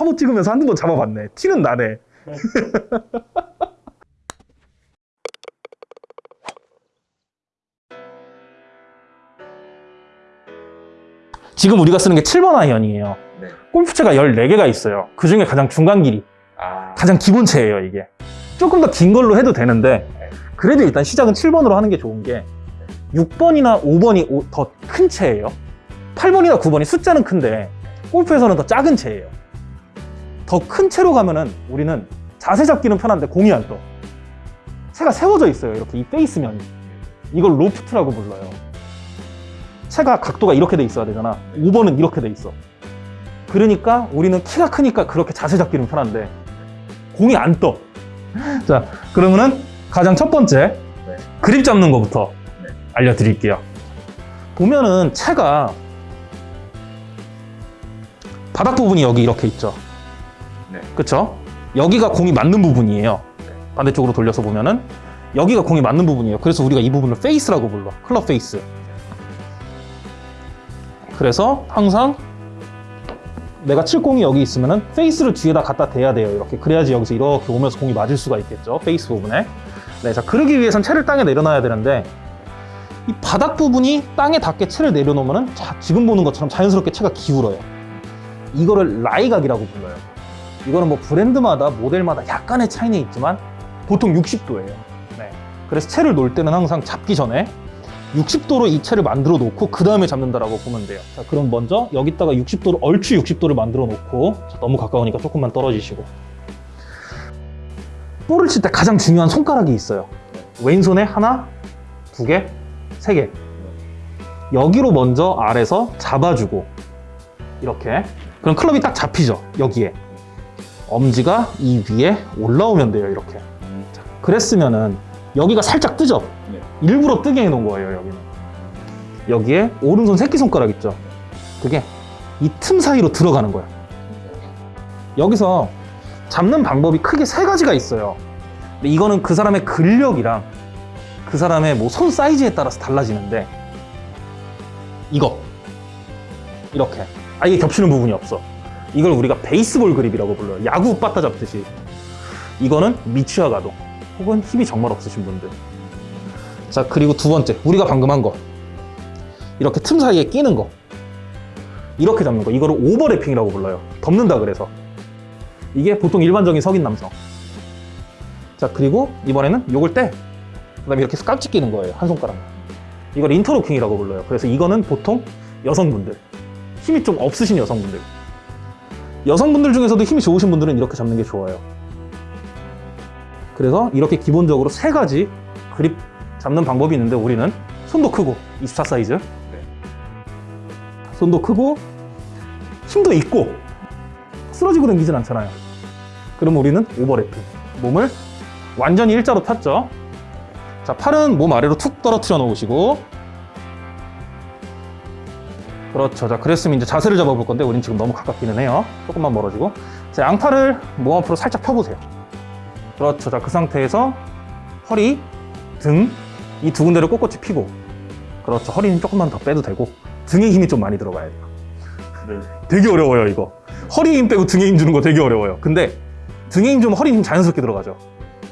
화보 찍으면서 한두 번 잡아봤네. 티는 나네. 지금 우리가 쓰는 게 7번 아이언이에요. 네. 골프채가 14개가 있어요. 그 중에 가장 중간 길이, 아, 가장 기본채예요, 이게. 조금 더 긴 걸로 해도 되는데, 그래도 일단 시작은 7번으로 하는 게 좋은 게, 6번이나 5번이 더 큰 채예요. 8번이나 9번이 숫자는 큰데, 골프에서는 더 작은 채예요. 더 큰 채로 가면은 우리는 자세 잡기는 편한데 공이 안 떠. 채가 세워져 있어요, 이렇게 이 페이스면이. 이걸 로프트라고 불러요. 채가 각도가 이렇게 돼 있어야 되잖아. 5번은 이렇게 돼 있어. 그러니까 우리는 키가 크니까 그렇게 자세 잡기는 편한데 공이 안 떠. 자, 그러면은 가장 첫 번째 네. 그립 잡는 것부터 네. 알려드릴게요. 보면은 채가 바닥 부분이 여기 이렇게 있죠. 네. 그쵸? 여기가 공이 맞는 부분이에요. 반대쪽으로 돌려서 보면은 여기가 공이 맞는 부분이에요. 그래서 우리가 이 부분을 페이스라고 불러. 클럽 페이스. 그래서 항상 내가 칠 공이 여기 있으면은 페이스를 뒤에다 갖다 대야 돼요. 이렇게 그래야지 여기서 이렇게 오면서 공이 맞을 수가 있겠죠. 페이스 부분에. 네, 자 그러기 위해선 채를 땅에 내려놔야 되는데 이 바닥 부분이 땅에 닿게 채를 내려놓으면은 자, 지금 보는 것처럼 자연스럽게 채가 기울어요. 이거를 라이각이라고 불러요. 이거는 뭐 브랜드마다 모델마다 약간의 차이는 있지만 보통 60도예요. 네. 그래서 채를 놓을 때는 항상 잡기 전에 60도로 이 채를 만들어 놓고 그 다음에 잡는다라고 보면 돼요. 자, 그럼 먼저 여기다가 60도를 얼추 60도를 만들어 놓고 자, 너무 가까우니까 조금만 떨어지시고 볼을 칠 때 가장 중요한 손가락이 있어요. 왼손에 하나, 두 개, 세 개. 여기로 먼저 아래서 잡아주고 이렇게 그럼 클럽이 딱 잡히죠 여기에 엄지가 이 위에 올라오면 돼요 이렇게. 음, 그랬으면은 여기가 살짝 뜨죠? 네. 일부러 뜨게 해놓은 거예요 여기는. 여기에 오른손 새끼손가락 있죠? 그게 이 틈 사이로 들어가는 거예요 여기서 잡는 방법이 크게 세 가지가 있어요. 근데 이거는 그 사람의 근력이랑 그 사람의 뭐 손 사이즈에 따라서 달라지는데 이거. 이렇게. 아예 겹치는 부분이 없어 이걸 우리가 베이스볼 그립이라고 불러요. 야구 빠따 잡듯이. 이거는 미취학 가동 혹은 힘이 정말 없으신 분들. 자 그리고 두 번째. 우리가 방금 한 거. 이렇게 틈 사이에 끼는 거. 이렇게 잡는 거. 이거를 오버래핑이라고 불러요. 덮는다 그래서. 이게 보통 일반적인 석인 남성. 자 그리고 이번에는 요걸 떼 그다음에 이렇게 깍지 끼는 거예요. 한 손가락. 이걸 인터로킹이라고 불러요. 그래서 이거는 보통 여성분들. 힘이 좀 없으신 여성분들 여성분들 중에서도 힘이 좋으신 분들은 이렇게 잡는 게 좋아요. 그래서 이렇게 기본적으로 세 가지 그립 잡는 방법이 있는데 우리는 손도 크고 24 사이즈. 손도 크고 힘도 있고 쓰러지고 다니진 않잖아요. 그럼 우리는 오버래핑 몸을 완전히 일자로 폈죠? 자 팔은 몸 아래로 툭 떨어뜨려 놓으시고 그렇죠. 자 그랬으면 이제 자세를 잡아볼 건데 우린 지금 너무 가깝기는 해요. 조금만 멀어지고. 자 양팔을 몸 앞으로 살짝 펴보세요. 그렇죠. 자그 상태에서 허리 등 이 두 군데를 꼿꼿이 펴고. 그렇죠. 허리는 조금만 더 빼도 되고 등에 힘이 좀 많이 들어가야 돼요. 네. 되게 어려워요 이거. 허리에 힘 빼고 등에 힘 주는 거 되게 어려워요. 근데 등에 힘 주면 허리 힘 자연스럽게 들어가죠.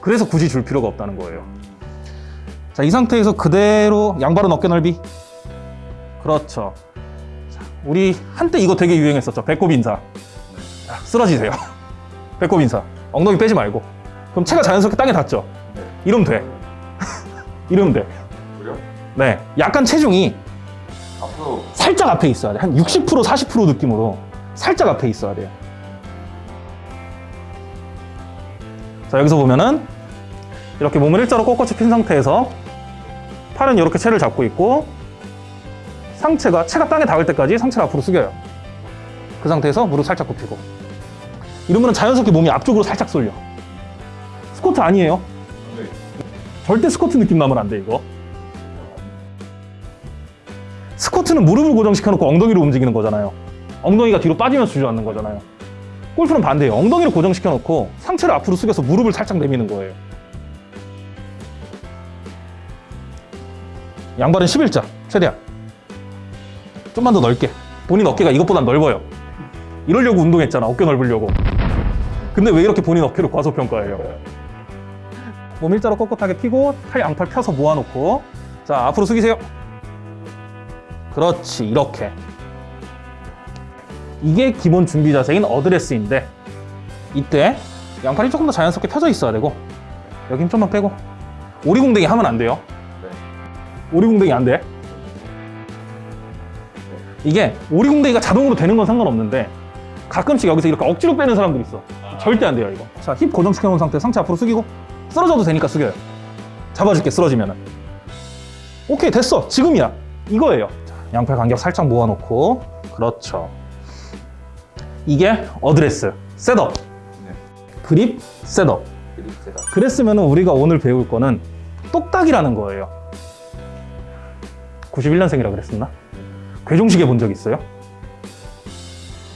그래서 굳이 줄 필요가 없다는 거예요. 자 이 상태에서 그대로 양발은 어깨 넓이. 그렇죠. 자, 우리 한때 이거 되게 유행했었죠. 배꼽 인사. 자, 쓰러지세요. 배꼽 인사. 엉덩이 빼지 말고. 그럼 체가 자연스럽게 땅에 닿죠. 네. 이러면 돼. 이러면 돼. 그래요? 네, 약간 체중이 앞으로? 살짝 앞에 있어야 돼. 한 60% 40% 느낌으로 살짝 앞에 있어야 돼요. 자, 여기서 보면은 이렇게 몸을 일자로 꼿꼿이 핀 상태에서 팔은 이렇게 채를 잡고 있고 상체가 체가 땅에 닿을 때까지 상체를 앞으로 숙여요. 그 상태에서 무릎 살짝 굽히고 이러면 자연스럽게 몸이 앞쪽으로 살짝 쏠려. 스쿼트 아니에요. 네. 절대 스쿼트 느낌 나면 안 돼, 이거. 스쿼트는 무릎을 고정시켜놓고 엉덩이로 움직이는 거잖아요. 엉덩이가 뒤로 빠지면서 주저앉는 거잖아요. 골프는 반대예요. 엉덩이를 고정시켜놓고 상체를 앞으로 숙여서 무릎을 살짝 내미는 거예요. 양발은 11자, 최대한. 좀만 더 넓게. 본인 어깨가 이것보단 넓어요. 이러려고 운동했잖아. 어깨 넓으려고. 근데 왜 이렇게 본인 어깨를 과소평가해요? 몸 일자로 꼿꼿하게 펴고 팔 양팔 펴서 모아놓고 자 앞으로 숙이세요. 그렇지 이렇게 이게 기본 준비 자세인 어드레스인데 이때 양팔이 조금 더 자연스럽게 펴져 있어야 되고 여기 힘 좀만 빼고 오리궁뎅이 하면 안 돼요. 네. 오리궁뎅이 안 돼. 이게 오리궁뎅이가 자동으로 되는 건 상관없는데 가끔씩 여기서 이렇게 억지로 빼는 사람들 있어. 절대 안 돼요 이거. 자 힙 고정시켜 놓은 상태 상체 앞으로 숙이고 쓰러져도 되니까 숙여요. 잡아줄게 쓰러지면은. 오케이 됐어 지금이야 이거예요. 자, 양팔 간격 살짝 모아놓고 그렇죠. 이게 어드레스 setup 네. 그립 셋업. 그랬으면 우리가 오늘 배울 거는 똑딱이라는 거예요. 91년생이라 그랬었나? 괴종식에 본적 있어요?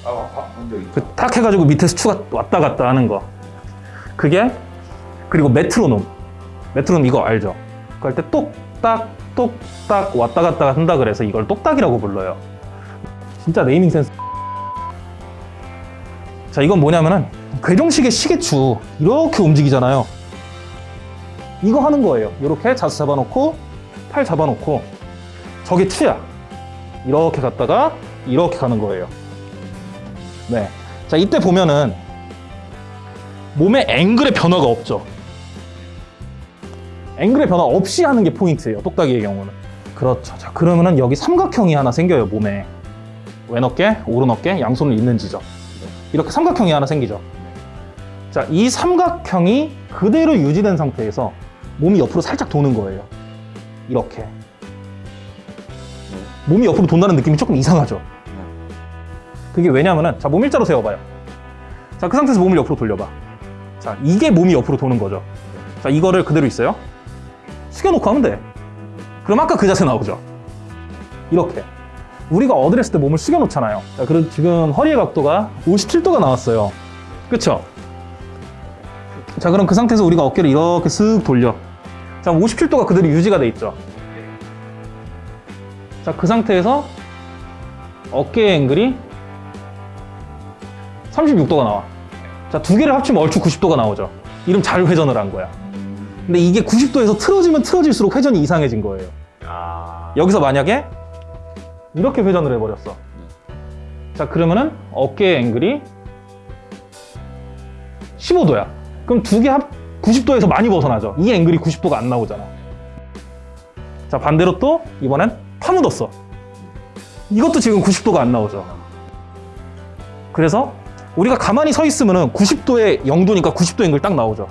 아, 본적 있죠. 그탁 해가지고 밑에서 추가 왔다 갔다 하는 거. 그게 그리고 메트로놈. 메트로놈 이거 알죠? 할때 똑딱 똑딱 왔다 갔다 한다 그래서 이걸 똑딱이라고 불러요. 진짜 네이밍 센스. 자 이건 뭐냐면은 괴종식의 시계추 이렇게 움직이잖아요. 이거 하는 거예요. 이렇게 자수 잡아놓고 팔 잡아놓고 저게 추야. 이렇게 갔다가 이렇게 가는 거예요. 네. 자, 이때 보면은 몸의 앵글의 변화가 없죠. 앵글의 변화 없이 하는 게 포인트예요. 똑딱이의 경우는. 그렇죠. 자, 그러면은 여기 삼각형이 하나 생겨요, 몸에. 왼 어깨, 오른 어깨, 양손을 잇는 지점. 이렇게 삼각형이 하나 생기죠. 자, 이 삼각형이 그대로 유지된 상태에서 몸이 옆으로 살짝 도는 거예요. 이렇게. 몸이 옆으로 돈다는 느낌이 조금 이상하죠. 그게 왜냐면은 자 몸 일자로 세워봐요. 자 그 상태에서 몸을 옆으로 돌려봐. 자 이게 몸이 옆으로 도는 거죠. 자 이거를 그대로 있어요. 숙여놓고 하면 돼. 그럼 아까 그 자세 나오죠. 이렇게 우리가 어드레스 때 몸을 숙여놓잖아요. 자 그럼 지금 허리의 각도가 57도가 나왔어요. 그쵸? 자 그럼 그 상태에서 우리가 어깨를 이렇게 쓱 돌려. 자 57도가 그대로 유지가 돼 있죠. 자 그 상태에서 어깨 앵글이 36도가 나와. 자, 두 개를 합치면 얼추 90도가 나오죠. 이름 잘 회전을 한 거야. 근데 이게 90도에서 틀어지면 틀어질수록 회전이 이상해진 거예요. 아. 여기서 만약에 이렇게 회전을 해버렸어. 자, 그러면은 어깨 앵글이 15도야. 그럼 두 개 합 90도에서 많이 벗어나죠. 이 앵글이 90도가 안 나오잖아. 자, 반대로 또 이번엔 파묻었어. 이것도 지금 90도가 안 나오죠. 그래서 우리가 가만히 서 있으면 은 90도의 0도니까 90도 앵글 딱 나오죠.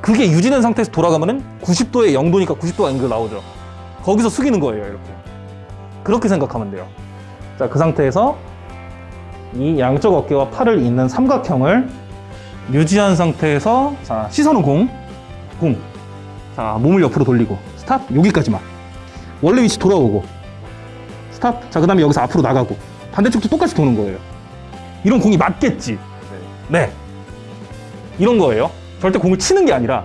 그게 유지된 상태에서 돌아가면 은 90도의 0도니까 90도 앵글 나오죠. 거기서 숙이는 거예요, 이렇게. 그렇게 생각하면 돼요. 자, 그 상태에서 이 양쪽 어깨와 팔을 잇는 삼각형을 유지한 상태에서 자, 시선은 공, 공. 자, 몸을 옆으로 돌리고 스탑 여기까지만. 원래 위치 돌아오고 스탑. 자, 그 다음에 여기서 앞으로 나가고 반대쪽도 똑같이 도는 거예요. 이런 공이 맞겠지. 네. 네. 이런 거예요. 절대 공을 치는 게 아니라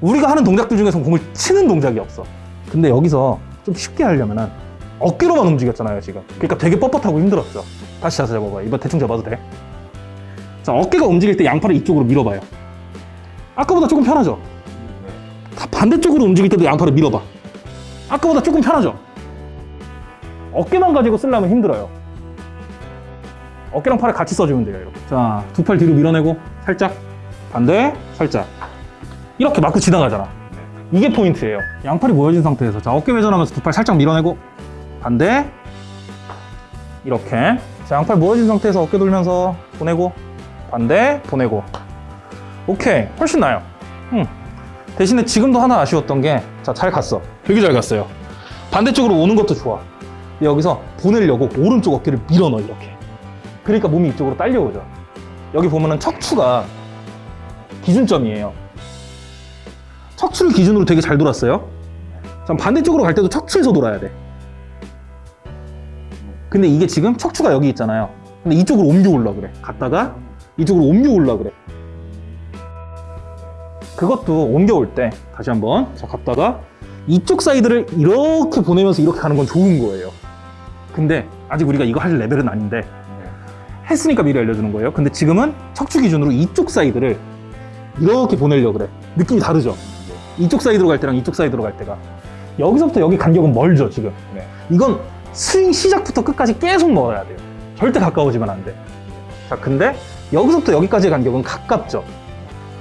우리가 하는 동작들 중에서 공을 치는 동작이 없어. 근데 여기서 좀 쉽게 하려면은 어깨로만 움직였잖아요, 지금. 그러니까 되게 뻣뻣하고 힘들었죠. 다시 자세 잡아봐요. 이번 대충 잡아도 돼. 자, 어깨가 움직일 때 양팔을 이쪽으로 밀어봐요. 아까보다 조금 편하죠? 반대쪽으로 움직일 때도 양팔을 밀어봐. 아까보다 조금 편하죠? 어깨만 가지고 쓰려면 힘들어요. 어깨랑 팔을 같이 써주면 돼요, 이렇게. 자, 두 팔 뒤로 밀어내고, 살짝. 반대, 살짝. 이렇게 마크 지나가잖아. 이게 포인트예요. 양팔이 모여진 상태에서. 자, 어깨 회전하면서 두 팔 살짝 밀어내고, 반대. 이렇게. 자, 양팔 모여진 상태에서 어깨 돌면서 보내고, 반대, 보내고. 오케이. 훨씬 나아요. 응. 대신에 지금도 하나 아쉬웠던 게, 자, 잘 갔어. 되게 잘 갔어요. 반대쪽으로 오는 것도 좋아. 여기서 보내려고 오른쪽 어깨를 밀어 넣어, 이렇게. 그러니까 몸이 이쪽으로 딸려오죠. 여기 보면은 척추가 기준점이에요. 척추를 기준으로 되게 잘 돌았어요. 자, 반대쪽으로 갈 때도 척추에서 돌아야 돼. 근데 이게 지금 척추가 여기 있잖아요. 근데 이쪽으로 옮겨올라 그래. 갔다가 이쪽으로 옮겨올라 그래. 그것도 옮겨올 때 다시 한번 자 갔다가 이쪽 사이드를 이렇게 보내면서 이렇게 가는 건 좋은 거예요. 근데 아직 우리가 이거 할 레벨은 아닌데 네. 했으니까 미리 알려주는 거예요. 근데 지금은 척추 기준으로 이쪽 사이드를 이렇게 보내려고 그래. 느낌이 다르죠? 이쪽 사이드로 갈 때랑 이쪽 사이드로 갈 때가. 여기서부터 여기 간격은 멀죠, 지금. 네. 이건 스윙 시작부터 끝까지 계속 멀어야 돼요. 절대 가까워지면 안 돼. 자, 근데 여기서부터 여기까지의 간격은 가깝죠.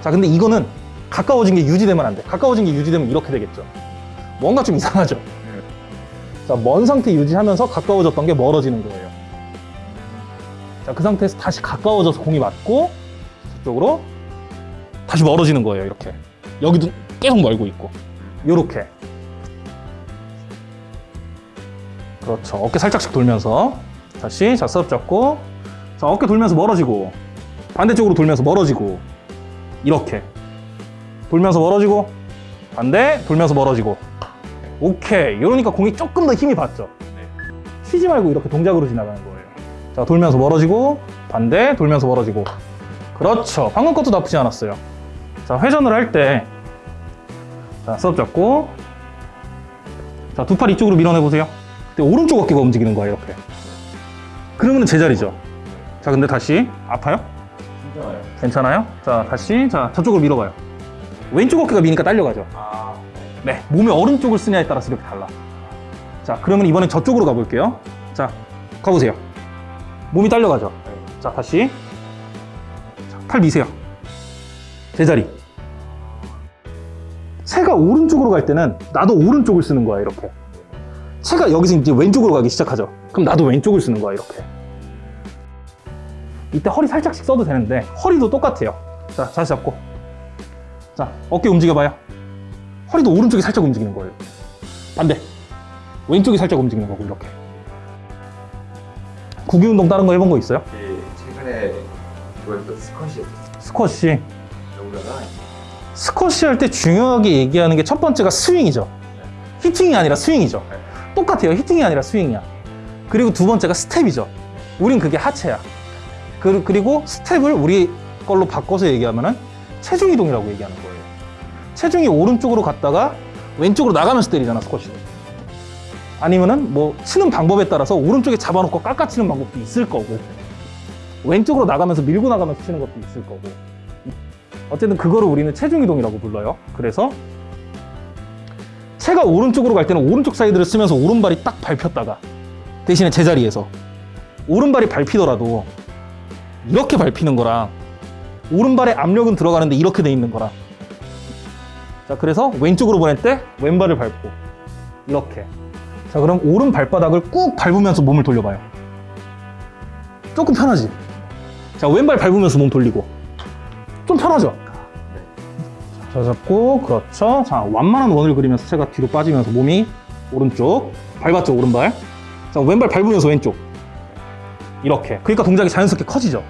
자, 근데 이거는 가까워진 게 유지되면 안 돼. 가까워진 게 유지되면 이렇게 되겠죠. 뭔가 좀 이상하죠. 자, 먼 상태 유지하면서 가까워졌던 게 멀어지는 거예요. 자, 그 상태에서 다시 가까워져서 공이 맞고 저쪽으로 다시 멀어지는 거예요. 이렇게. 여기도 계속 멀고 있고. 요렇게. 그렇죠. 어깨 살짝씩 돌면서 다시 자, 스업 잡고 자, 어깨 돌면서 멀어지고 반대쪽으로 돌면서 멀어지고 이렇게 돌면서 멀어지고 반대 돌면서 멀어지고 오케이. 이러니까 공이 조금 더 힘이 받죠. 쉬지 말고 이렇게 동작으로 지나가는 거예요. 자 돌면서 멀어지고 반대 돌면서 멀어지고. 그렇죠. 방금 것도 나쁘지 않았어요. 자 회전을 할 때 자 수업 잡고. 자 두 팔 이쪽으로 밀어내 보세요. 근데 오른쪽 어깨가 움직이는 거예요 이렇게. 그러면 제자리죠. 자 근데 다시. 아파요? 괜찮아요. 괜찮아요? 자 다시. 자 저쪽으로 밀어봐요. 왼쪽 어깨가 미니까 딸려가죠. 아, 네, 몸의 오른쪽을 쓰냐에 따라서 이렇게 달라. 자, 그러면 이번엔 저쪽으로 가볼게요. 자, 가보세요. 몸이 딸려가죠. 자, 다시. 자, 팔 미세요. 제자리. 새가 오른쪽으로 갈 때는 나도 오른쪽을 쓰는 거야, 이렇게. 새가 여기서 이제 왼쪽으로 가기 시작하죠. 그럼 나도 왼쪽을 쓰는 거야, 이렇게. 이때 허리 살짝씩 써도 되는데, 허리도 똑같아요. 자, 다시 잡고. 자, 어깨 움직여봐요. 허리도 오른쪽이 살짝 움직이는 거예요. 반대. 왼쪽이 살짝 움직이는 거고, 이렇게. 구기 운동 다른 거 해본 거 있어요? 예, 최근에 좋아했던 스쿼시 스쿼시. 스쿼시 할 때 중요하게 얘기하는 게 첫 번째가 스윙이죠. 히팅이 아니라 스윙이죠. 똑같아요. 히팅이 아니라 스윙이야. 그리고 두 번째가 스텝이죠. 우린 그게 하체야. 그- 그리고 스텝을 우리 걸로 바꿔서 얘기하면은 체중 이동이라고 얘기하는 거예요. 체중이 오른쪽으로 갔다가 왼쪽으로 나가면서 때리잖아, 스쿼시는. 아니면은 뭐 치는 방법에 따라서 오른쪽에 잡아놓고 깎아치는 방법도 있을 거고 왼쪽으로 나가면서 밀고 나가면서 치는 것도 있을 거고 어쨌든 그거를 우리는 체중 이동이라고 불러요. 그래서 채가 오른쪽으로 갈 때는 오른쪽 사이드를 쓰면서 오른발이 딱 밟혔다가 대신에 제자리에서 오른발이 밟히더라도 이렇게 밟히는 거랑 오른발의 압력은 들어가는데 이렇게 돼 있는 거랑 자 그래서 왼쪽으로 보낼 때 왼발을 밟고. 이렇게. 자 그럼 오른 발바닥을 꾹 밟으면서 몸을 돌려봐요. 조금 편하지? 자 왼발 밟으면서 몸 돌리고. 좀 편하죠? 자 잡고. 그렇죠. 자 완만한 원을 그리면서 채가 뒤로 빠지면서 몸이 오른쪽. 밟았죠 오른발? 자 왼발 밟으면서 왼쪽. 이렇게. 그러니까 동작이 자연스럽게 커지죠.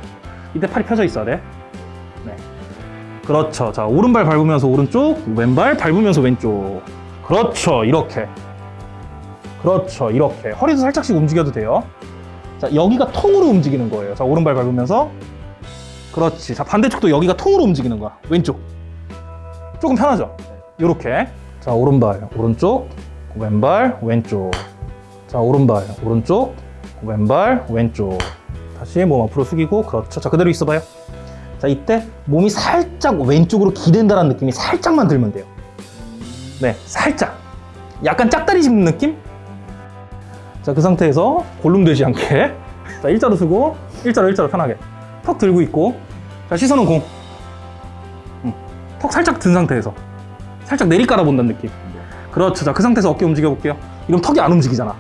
이때 팔이 펴져 있어야 돼. 네. 그렇죠. 자 오른발 밟으면서 오른쪽 왼발 밟으면서 왼쪽. 그렇죠. 이렇게. 그렇죠. 이렇게. 허리도 살짝씩 움직여도 돼요. 자 여기가 통으로 움직이는 거예요. 자 오른발 밟으면서. 그렇지. 자 반대쪽도 여기가 통으로 움직이는 거야. 왼쪽. 조금 편하죠? 이렇게. 자 오른발 오른쪽. 왼발 왼쪽. 자 오른발 오른쪽. 왼발 왼쪽. 다시 몸 앞으로 숙이고. 그렇죠. 자 그대로 있어봐요 자 이때 몸이 살짝 왼쪽으로 기댄다는 느낌이 살짝만 들면 돼요. 네 살짝. 약간 짝다리 짚는 느낌? 자 그 상태에서 골룸되지 않게. 자 일자로 쓰고 일자로 일자로 편하게. 턱 들고 있고. 자 시선은 공. 턱 살짝 든 상태에서. 살짝 내리 깔아 본다는 느낌. 그렇죠. 자그 상태에서 어깨 움직여 볼게요. 이러면 턱이 안 움직이잖아.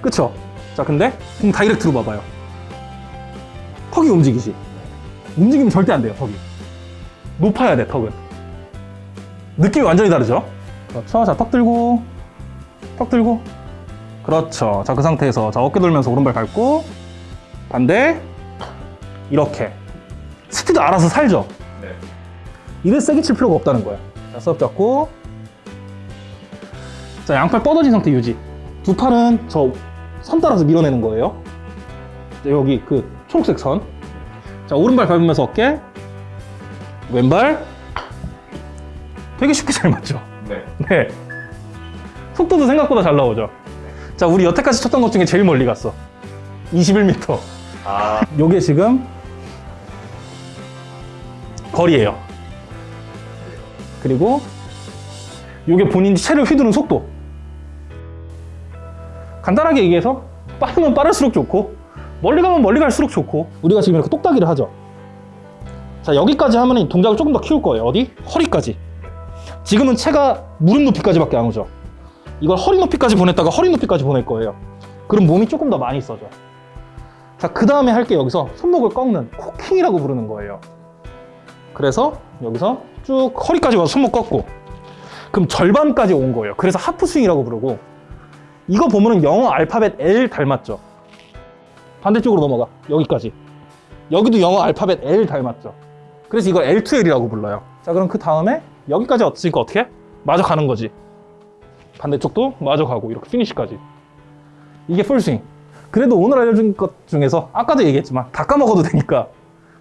그쵸? 자 근데 공 다이렉트로 봐봐요. 턱이 움직이지 움직이면 절대 안 돼요 턱이 높아야 돼 턱은 느낌이 완전히 다르죠 그렇죠 자턱 들고 턱 들고 그렇죠 자 그 상태에서 자 어깨 돌면서 오른발 밟고 반대 이렇게 스피드 알아서 살죠 네. 이래 세게 칠 필요가 없다는 거야. 자, 수업 잡고. 자, 양팔 뻗어진 상태 유지. 두 팔은 저 선 따라서 밀어내는 거예요. 자, 여기 그 초록색 선. 자, 오른발 밟으면서 어깨. 왼발. 되게 쉽게 잘 맞죠? 네. 네. 속도도 생각보다 잘 나오죠? 자, 우리 여태까지 쳤던 것 중에 제일 멀리 갔어. 21m. 아, 요게 지금 거리예요. 그리고 요게 본인이 채를 휘두르는 속도. 간단하게 얘기해서 빠르면 빠를수록 좋고 멀리 가면 멀리 갈수록 좋고 우리가 지금 이렇게 똑딱이를 하죠. 자 여기까지 하면 이 동작을 조금 더 키울 거예요. 어디? 허리까지. 지금은 채가 무릎 높이까지밖에 안 오죠. 이걸 허리 높이까지 보냈다가 허리 높이까지 보낼 거예요. 그럼 몸이 조금 더 많이 써져. 자, 그 다음에 할 게 여기서 손목을 꺾는 코킹이라고 부르는 거예요. 그래서 여기서 쭉 허리까지 와서 손목 꺾고 그럼 절반까지 온 거예요. 그래서 하프 스윙이라고 부르고 이거 보면 은 영어 알파벳 L 닮았죠. 반대쪽으로 넘어가. 여기까지. 여기도 영어 알파벳 L 닮았죠. 그래서 이걸 L2L이라고 불러요. 자, 그럼 그 다음에 여기까지 왔으니까 어떻게? 마저 가는 거지. 반대쪽도 마저 가고 이렇게 피니시까지. 이게 풀스윙. 그래도 오늘 알려준 것 중에서 아까도 얘기했지만 다 까먹어도 되니까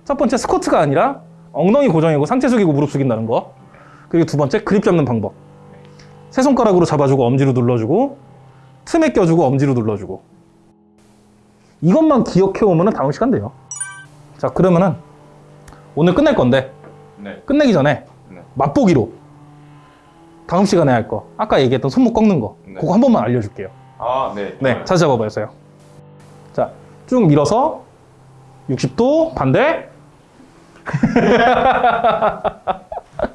첫 번째 스쿼트가 아니라 엉덩이 고정이고 상체 숙이고 무릎 숙인다는 거 그리고 두 번째 그립 잡는 방법 세 손가락으로 잡아주고 엄지로 눌러주고 틈에 껴주고 엄지로 눌러주고 이것만 기억해 오면 다음 시간 돼요 자 그러면은 오늘 끝낼 건데 네. 끝내기 전에 네. 맛보기로 다음 시간에 할 거 아까 얘기했던 손목 꺾는 거 네. 그거 한 번만 알려줄게요 아, 네. 네, 자세 잡아보세요. 자, 쭉 밀어서 60도 반대.